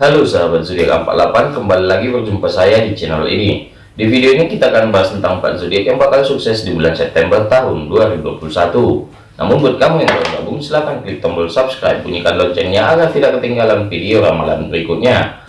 Halo sahabat zodiak 48 kembali lagi berjumpa saya di channel ini. Di video ini kita akan bahas tentang 4 zodiak yang bakal sukses di bulan September tahun 2021 namun buat kamu yang baru gabung silahkan klik tombol subscribe bunyikan loncengnya agar tidak ketinggalan video ramalan berikutnya.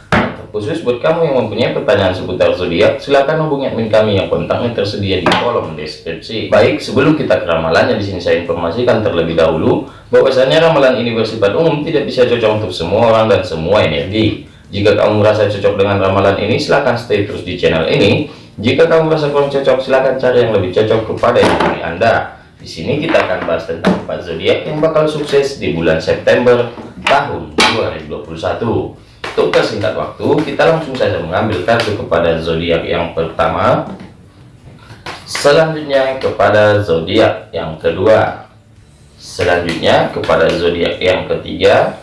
Khusus buat kamu yang mempunyai pertanyaan seputar zodiak silahkan hubungi admin kami yang kontaknya tersedia di kolom deskripsi. Baik sebelum kita ke ramalannya di sini saya informasikan terlebih dahulu bahwasanya ramalan ini bersifat umum tidak bisa cocok untuk semua orang dan semua energi jika kamu merasa cocok dengan ramalan ini silahkan stay terus di channel ini jika kamu merasa kurang cocok silahkan cari yang lebih cocok kepada energi anda di sini kita akan bahas tentang empat zodiak yang bakal sukses di bulan September tahun 2021 untuk persingkat waktu, kita langsung saja mengambil kartu kepada zodiak yang pertama. Selanjutnya kepada zodiak yang kedua. Selanjutnya kepada zodiak yang ketiga.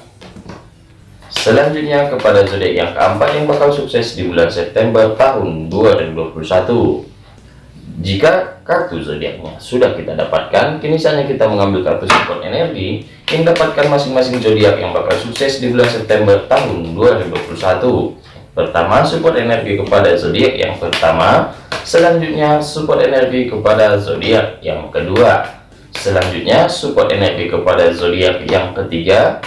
Selanjutnya kepada zodiak yang keempat yang bakal sukses di bulan September tahun 2021. Jika kartu zodiaknya sudah kita dapatkan, kini saatnya kita mengambil kartu support energi yang dapatkan masing-masing zodiak yang bakal sukses di bulan September tahun 2021. Pertama, support energi kepada zodiak yang pertama, selanjutnya support energi kepada zodiak yang kedua, selanjutnya support energi kepada zodiak yang ketiga,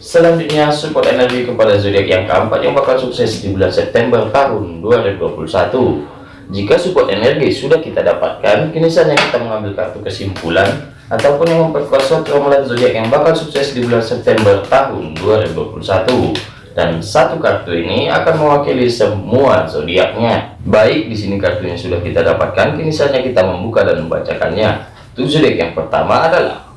selanjutnya support energi kepada zodiak yang keempat yang bakal sukses di bulan September tahun 2021. Jika support energi sudah kita dapatkan, kini saatnya kita mengambil kartu kesimpulan ataupun yang memperkuat suatu ramalan zodiak yang bakal sukses di bulan September tahun 2021. Dan satu kartu ini akan mewakili semua zodiaknya. Baik, di sini kartunya sudah kita dapatkan, kini saatnya kita membuka dan membacakannya. Zodiak yang pertama adalah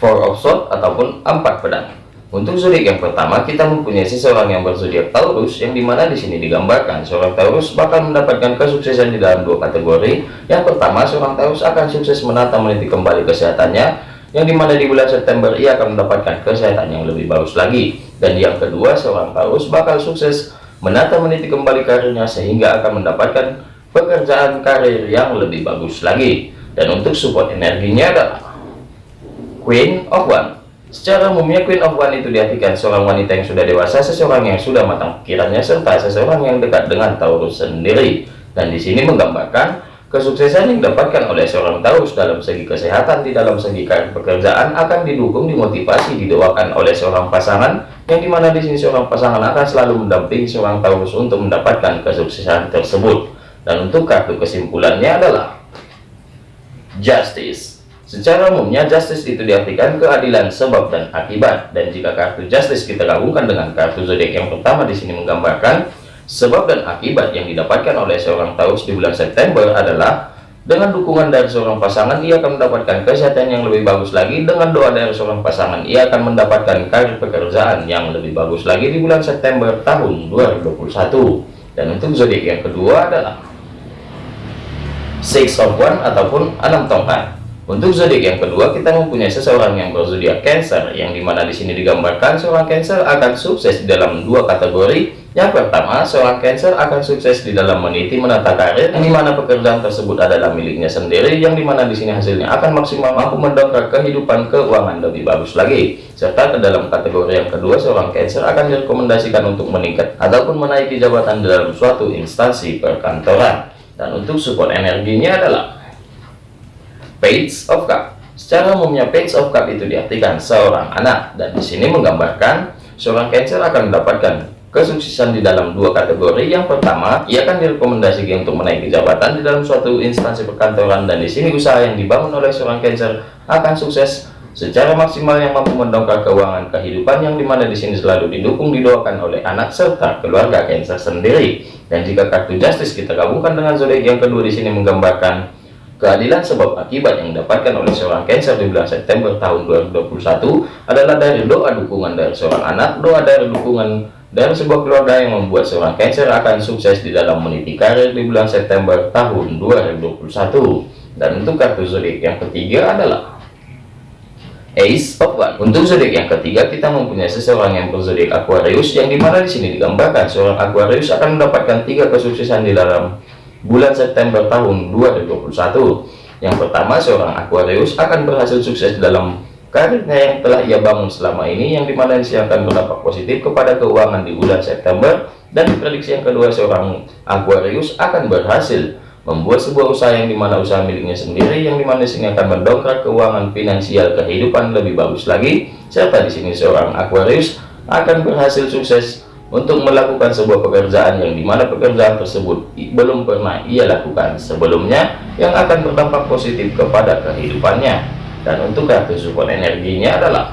Four of Swords ataupun empat pedang. Untuk zodiak yang pertama, kita mempunyai seseorang yang berzodiak Taurus, yang di mana di sini digambarkan seorang Taurus bakal mendapatkan kesuksesan di dalam dua kategori. Yang pertama, seorang Taurus akan sukses menata meniti kembali kesehatannya, yang di mana di bulan September ia akan mendapatkan kesehatan yang lebih bagus lagi. Dan yang kedua, seorang Taurus bakal sukses menata meniti kembali karirnya sehingga akan mendapatkan pekerjaan karir yang lebih bagus lagi. Dan untuk support energinya adalah Queen of One Secara umumnya Queen of One itu diartikan seorang wanita yang sudah dewasa, seseorang yang sudah matang pikirannya, serta seseorang yang dekat dengan Taurus sendiri. Dan di sini menggambarkan kesuksesan yang didapatkan oleh seorang Taurus dalam segi kesehatan, di dalam segi pekerjaan akan didukung, dimotivasi, didoakan oleh seorang pasangan, yang di mana di sini seorang pasangan akan selalu mendampingi seorang Taurus untuk mendapatkan kesuksesan tersebut. Dan untuk kartu kesimpulannya adalah Justice. Secara umumnya justice itu diartikan keadilan sebab dan akibat. Dan jika kartu justice kita gabungkan dengan kartu zodiak yang pertama di sini menggambarkan sebab dan akibat yang didapatkan oleh seorang Taurus di bulan September adalah dengan dukungan dari seorang pasangan ia akan mendapatkan kesehatan yang lebih bagus lagi. Dengan doa dari seorang pasangan ia akan mendapatkan karir pekerjaan yang lebih bagus lagi di bulan September tahun 2021 dan untuk zodiak yang kedua adalah six of one ataupun enam tongkat untuk zodiak yang kedua, kita mempunyai seseorang yang berzodiak Cancer, yang di mana di sini digambarkan seorang Cancer akan sukses di dalam dua kategori. Yang pertama, seorang Cancer akan sukses di dalam meniti menata karir, yang di mana pekerjaan tersebut adalah miliknya sendiri, yang di mana di sini hasilnya akan maksimal mampu mendongkrak kehidupan keuangan lebih bagus lagi. Serta ke dalam kategori yang kedua, seorang Cancer akan direkomendasikan untuk meningkat ataupun menaiki jabatan dalam suatu instansi perkantoran. Dan untuk support energinya adalah Page of Cup. Secara umumnya Page of Cup itu diartikan seorang anak dan di sini menggambarkan seorang Cancer akan mendapatkan kesuksesan di dalam dua kategori. Yang pertama, ia akan direkomendasikan untuk menaiki jabatan di dalam suatu instansi perkantoran dan di sini usaha yang dibangun oleh seorang Cancer akan sukses secara maksimal yang mampu mendongkrak keuangan kehidupan yang di mana di sini selalu didukung didoakan oleh anak serta keluarga Cancer sendiri. Dan jika kartu Justice kita gabungkan dengan zodiak yang kedua di sini menggambarkan Keadilan sebab akibat yang didapatkan oleh seorang Cancer di bulan September tahun 2021 adalah dari doa dukungan dari seorang anak, doa dari dukungan dari sebuah keluarga yang membuat seorang Cancer akan sukses di dalam meniti karir di bulan September tahun 2021. Dan untuk kartu zodiak yang ketiga adalah Ace of One. Untuk zodiak yang ketiga kita mempunyai seseorang yang berzodiak Aquarius yang di mana di sini digambarkan seorang Aquarius akan mendapatkan tiga kesuksesan di dalam bulan September tahun 2021 yang pertama seorang Aquarius akan berhasil sukses dalam karirnya yang telah ia bangun selama ini yang di mana ini akan berdampak positif kepada keuangan di bulan September dan prediksi yang kedua seorang Aquarius akan berhasil membuat sebuah usaha yang di mana usaha miliknya sendiri yang di mana sini akan mendongkrak keuangan finansial kehidupan lebih bagus lagi. Serta di sini seorang Aquarius akan berhasil sukses untuk melakukan sebuah pekerjaan yang di mana pekerjaan tersebut belum pernah ia lakukan sebelumnya yang akan berdampak positif kepada kehidupannya. Dan untuk kartu support energinya adalah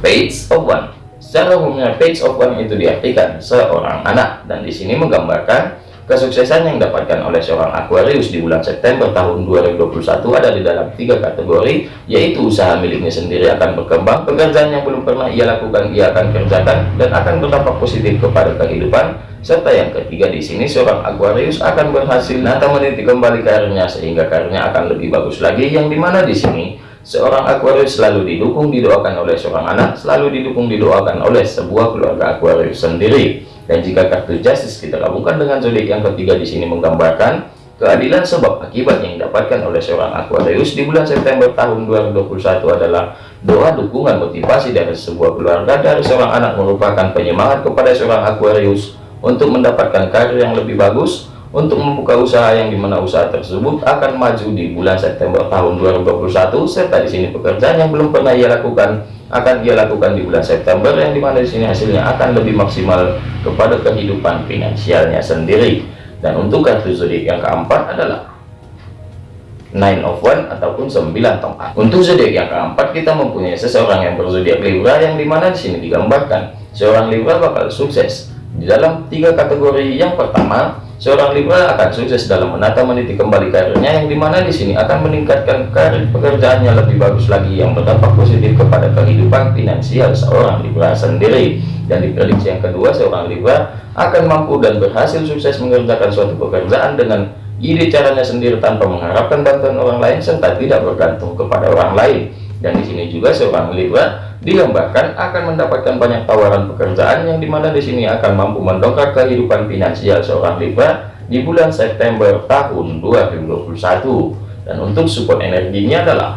page of one. Secara umumnya page of one itu diartikan seorang anak. Dan di sini menggambarkan Kesuksesan yang didapatkan oleh seorang Aquarius di bulan September tahun 2021 ada di dalam tiga kategori, yaitu usaha miliknya sendiri akan berkembang, pekerjaan yang belum pernah ia lakukan ia akan kerjakan dan akan berdampak positif kepada kehidupan, serta yang ketiga di sini seorang Aquarius akan berhasil. Nata meniti kembali karirnya sehingga karirnya akan lebih bagus lagi, yang di mana di sini seorang Aquarius selalu didukung didoakan oleh seorang anak, selalu didukung didoakan oleh sebuah keluarga Aquarius sendiri. Dan jika kartu justice kita gabungkan dengan zodiak yang ketiga di sini menggambarkan keadilan sebab akibat yang didapatkan oleh seorang Aquarius di bulan September tahun 2021 adalah doa dukungan motivasi dari sebuah keluarga dari seorang anak merupakan penyemangat kepada seorang Aquarius untuk mendapatkan karir yang lebih bagus untuk membuka usaha yang di mana usaha tersebut akan maju di bulan September tahun 2021 serta di sini pekerjaan yang belum pernah ia lakukan akan dia lakukan di bulan September yang di mana di sini hasilnya akan lebih maksimal kepada kehidupan finansialnya sendiri. Dan untuk kartu zodiak yang keempat adalah nine of one ataupun sembilan tongkat untuk zodiak yang keempat kita mempunyai seseorang yang berzodiak Libra yang di mana di sini digambarkan seorang Libra bakal sukses di dalam tiga kategori. Yang pertama Seorang Libra akan sukses dalam menata meniti kembali karirnya yang di mana di sini akan meningkatkan karir pekerjaannya lebih bagus lagi yang berdampak positif kepada kehidupan finansial seorang Libra sendiri. Dan di prediksi yang kedua, seorang Libra akan mampu dan berhasil sukses mengerjakan suatu pekerjaan dengan ide caranya sendiri tanpa mengharapkan bantuan orang lain serta tidak bergantung kepada orang lain. Dan di sini juga seorang Libra digambarkan akan mendapatkan banyak tawaran pekerjaan yang di mana di sini akan mampu mendongkrak kehidupan finansial seorang Libra di bulan September tahun 2021 dan untuk support energinya adalah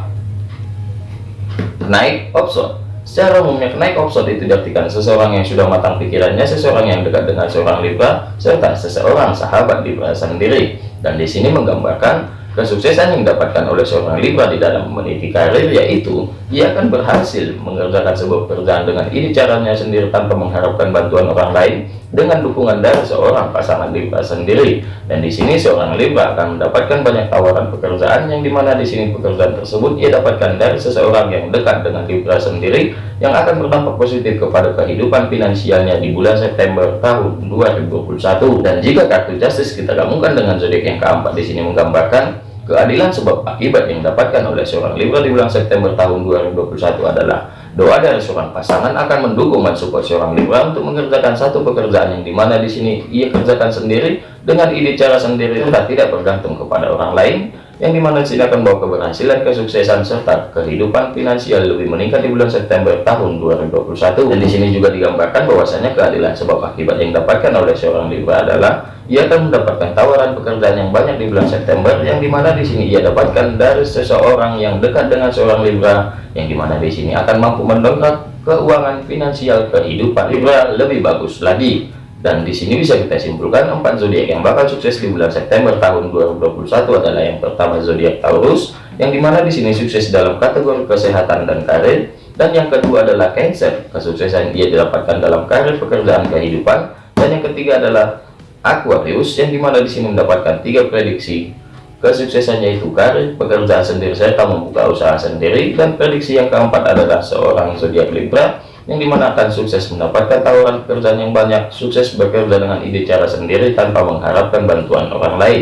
naik option secara umumnya naik option itu diartikan seseorang yang sudah matang pikirannya seseorang yang dekat dengan seorang Libra serta seseorang sahabat Libra sendiri. Dan di sini menggambarkan Kesuksesan yang didapatkan oleh seorang Libra di dalam meniti karir yaitu ia akan berhasil mengerjakan sebuah pekerjaan dengan ini caranya sendiri tanpa mengharapkan bantuan orang lain dengan dukungan dari seorang pasangan Libra sendiri. Dan di sini seorang Libra akan mendapatkan banyak tawaran pekerjaan yang di mana di sini pekerjaan tersebut ia dapatkan dari seseorang yang dekat dengan Libra sendiri yang akan berdampak positif kepada kehidupan finansialnya di bulan September tahun 2021. Dan jika kartu Justice kita gabungkan dengan zodiak yang keempat di sini menggambarkan keadilan sebab akibat yang didapatkan oleh seorang Libra di bulan September tahun 2021 adalah doa dari seorang pasangan akan mendukung mensupport seorang Libra untuk mengerjakan satu pekerjaan yang di mana di sini ia kerjakan sendiri dengan ide cara sendiri sudah tidak bergantung kepada orang lain yang di mana sini akan bawa keberhasilan, kesuksesan serta kehidupan finansial lebih meningkat di bulan September tahun 2021. Dan di sini juga digambarkan bahwasanya keadilan sebab akibat yang didapatkan oleh seorang Libra adalah ia akan mendapatkan tawaran pekerjaan yang banyak di bulan September yang di mana di sini ia dapatkan dari seseorang yang dekat dengan seorang Libra yang di mana di sini akan mampu mendongkrak keuangan finansial kehidupan Libra lebih bagus lagi dan di sini bisa kita simpulkan empat zodiak yang bakal sukses di bulan September tahun 2021 adalah yang pertama zodiak Taurus, yang di mana di sini sukses dalam kategori kesehatan dan karir, dan yang kedua adalah Cancer, kesuksesan dia didapatkan dalam karir pekerjaan kehidupan, dan yang ketiga adalah Aquarius, yang di mana di sini mendapatkan tiga prediksi. Kesuksesannya itu karir, pekerjaan sendiri serta membuka usaha sendiri, dan prediksi yang keempat adalah seorang zodiak Libra yang di mana akan sukses mendapatkan tawaran pekerjaan yang banyak, sukses bekerja dengan ide cara sendiri tanpa mengharapkan bantuan orang lain.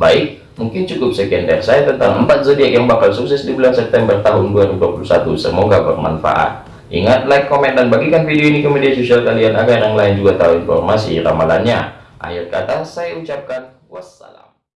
Baik, mungkin cukup sekian dari saya tentang 4 zodiak yang bakal sukses di bulan September tahun 2021. Semoga bermanfaat. Ingat, like, komen, dan bagikan video ini ke media sosial kalian agar yang lain juga tahu informasi ramalannya. Akhir kata, saya ucapkan wassalam.